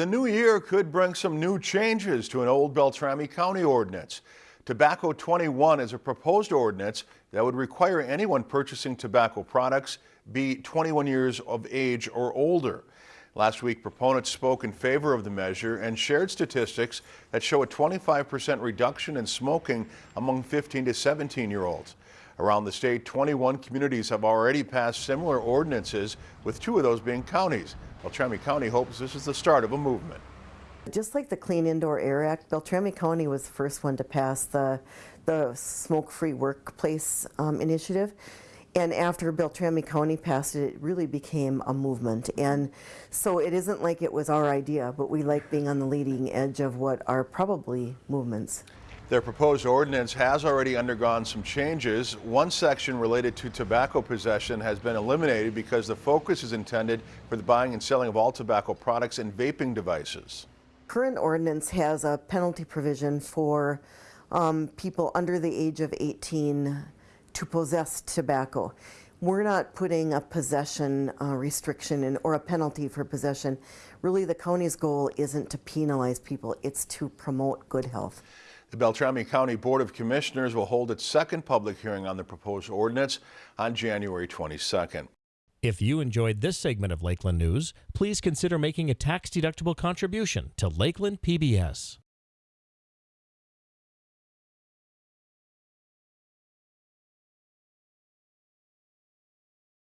The new year could bring some new changes to an old Beltrami County ordinance. Tobacco 21 is a proposed ordinance that would require anyone purchasing tobacco products be 21 years of age or older. Last week, proponents spoke in favor of the measure and shared statistics that show a 25% reduction in smoking among 15 to 17 year olds. Around the state, 21 communities have already passed similar ordinances, with two of those being counties. Beltrami County hopes this is the start of a movement. Just like the Clean Indoor Air Act, Beltrami County was the first one to pass the, the smoke-free workplace um, initiative. And after Beltrami County passed it, it really became a movement. And so it isn't like it was our idea, but we like being on the leading edge of what are probably movements. Their proposed ordinance has already undergone some changes. One section related to tobacco possession has been eliminated because the focus is intended for the buying and selling of all tobacco products and vaping devices. Current ordinance has a penalty provision for um, people under the age of 18 to possess tobacco. We're not putting a possession uh, restriction in or a penalty for possession. Really, the county's goal isn't to penalize people, it's to promote good health. The Beltrami County Board of Commissioners will hold its second public hearing on the proposed ordinance on January 22nd. If you enjoyed this segment of Lakeland News, please consider making a tax-deductible contribution to Lakeland PBS.